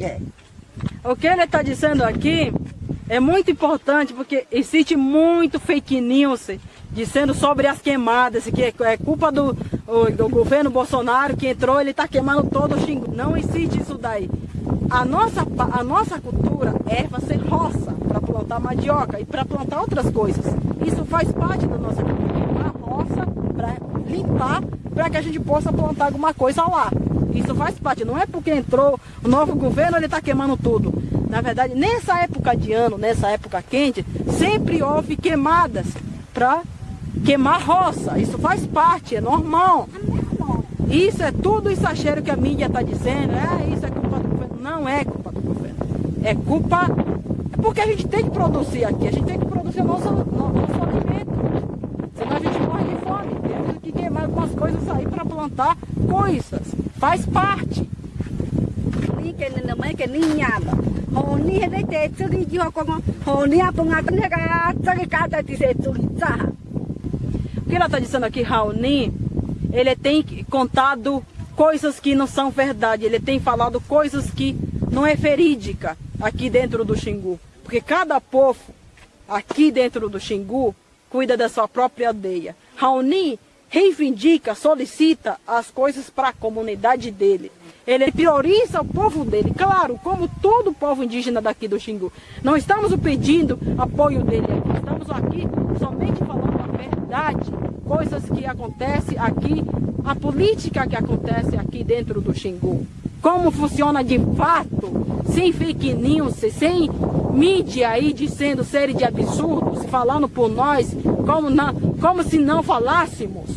É. O que ele está dizendo aqui é muito importante porque existe muito fake news dizendo sobre as queimadas, que é culpa do, do governo Bolsonaro que entrou, ele está queimando todo o xingu. Não existe isso daí. A nossa, a nossa cultura é fazer roça para plantar mandioca e para plantar outras coisas. Isso faz parte da nossa cultura. Queimar roça para limpar, para que a gente possa plantar alguma coisa lá. Isso faz parte, não é porque entrou o novo governo, ele está queimando tudo. Na verdade, nessa época de ano, nessa época quente, sempre houve queimadas para queimar roça. Isso faz parte, é normal. Isso é tudo exagero que a mídia está dizendo. É, isso é culpa do governo. Não é culpa do governo. É culpa. É porque a gente tem que produzir aqui. A gente tem que produzir o nosso, nosso alimento. Senão a gente morre de fome. Temos que queimar algumas coisas aí para plantar coisas. Faz parte. O que ela está dizendo aqui, Raoni, ele tem contado coisas que não são verdade, ele tem falado coisas que não é verídica aqui dentro do Xingu. Porque cada povo aqui dentro do Xingu cuida da sua própria aldeia. Raoni reivindica, solicita as coisas para a comunidade dele. Ele prioriza o povo dele, claro, como todo o povo indígena daqui do Xingu. Não estamos pedindo apoio dele aqui, estamos aqui somente falando a verdade, coisas que acontecem aqui, a política que acontece aqui dentro do Xingu. Como funciona de fato, sem fake news, sem mídia aí dizendo série de absurdos, falando por nós, como, não, como se não falássemos.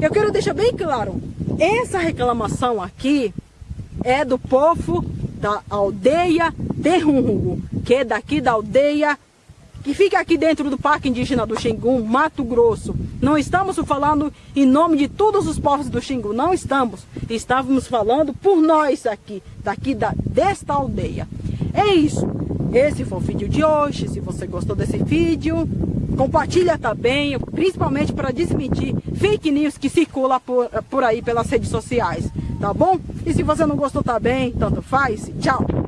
Eu quero deixar bem claro, essa reclamação aqui é do povo da aldeia Terrungo, que é daqui da aldeia que fica aqui dentro do Parque Indígena do Xingu, Mato Grosso. Não estamos falando em nome de todos os povos do Xingu, não estamos. Estávamos falando por nós aqui, daqui da, desta aldeia. É isso. Esse foi o vídeo de hoje. Se você gostou desse vídeo, Compartilha também, principalmente para desmentir fake news que circula por, por aí pelas redes sociais, tá bom? E se você não gostou também, tanto faz, tchau!